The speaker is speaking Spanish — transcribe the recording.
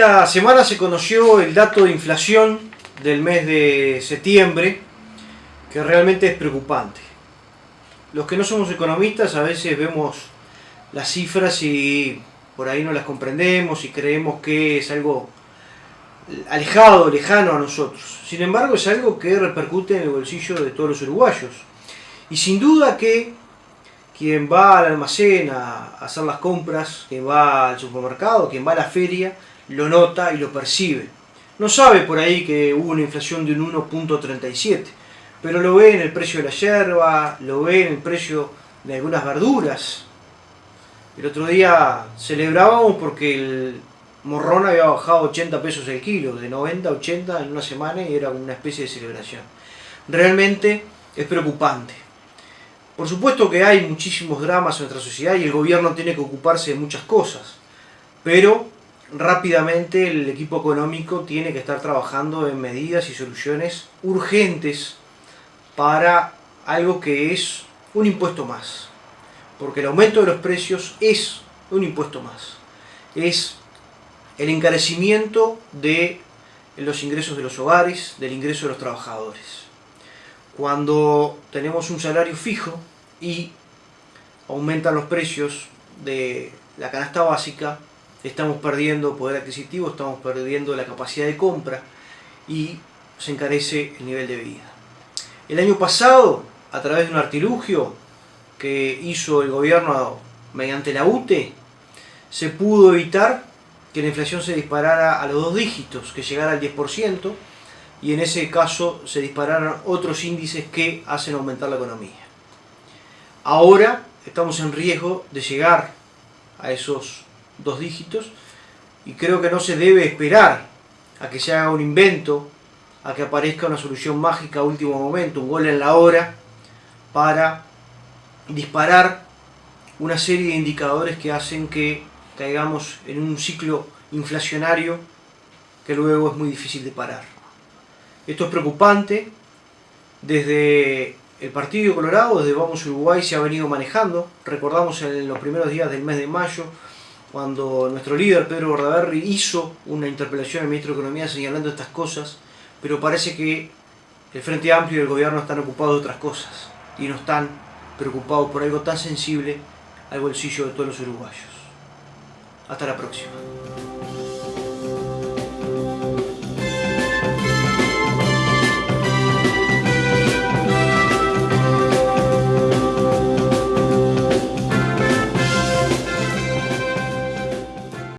Esta semana se conoció el dato de inflación del mes de septiembre, que realmente es preocupante. Los que no somos economistas a veces vemos las cifras y por ahí no las comprendemos y creemos que es algo alejado, lejano a nosotros. Sin embargo, es algo que repercute en el bolsillo de todos los uruguayos. Y sin duda que quien va al almacén a hacer las compras, quien va al supermercado, quien va a la feria, lo nota y lo percibe. No sabe por ahí que hubo una inflación de un 1.37, pero lo ve en el precio de la yerba, lo ve en el precio de algunas verduras. El otro día celebrábamos porque el morrón había bajado 80 pesos el kilo, de 90 a 80 en una semana y era una especie de celebración. Realmente es preocupante. Por supuesto que hay muchísimos dramas en nuestra sociedad y el gobierno tiene que ocuparse de muchas cosas, pero rápidamente el equipo económico tiene que estar trabajando en medidas y soluciones urgentes para algo que es un impuesto más. Porque el aumento de los precios es un impuesto más. Es el encarecimiento de los ingresos de los hogares, del ingreso de los trabajadores. Cuando tenemos un salario fijo y aumentan los precios de la canasta básica, estamos perdiendo poder adquisitivo, estamos perdiendo la capacidad de compra y se encarece el nivel de vida. El año pasado, a través de un artilugio que hizo el gobierno mediante la UTE, se pudo evitar que la inflación se disparara a los dos dígitos, que llegara al 10%, y en ese caso se dispararan otros índices que hacen aumentar la economía. Ahora estamos en riesgo de llegar a esos dos dígitos y creo que no se debe esperar a que se haga un invento, a que aparezca una solución mágica a último momento, un gol en la hora, para disparar una serie de indicadores que hacen que caigamos en un ciclo inflacionario que luego es muy difícil de parar. Esto es preocupante, desde el Partido Colorado, desde Vamos Uruguay se ha venido manejando, recordamos en los primeros días del mes de mayo, cuando nuestro líder Pedro Bordaberry hizo una interpelación al ministro de Economía señalando estas cosas, pero parece que el Frente Amplio y el gobierno están ocupados de otras cosas y no están preocupados por algo tan sensible al bolsillo de todos los uruguayos. Hasta la próxima.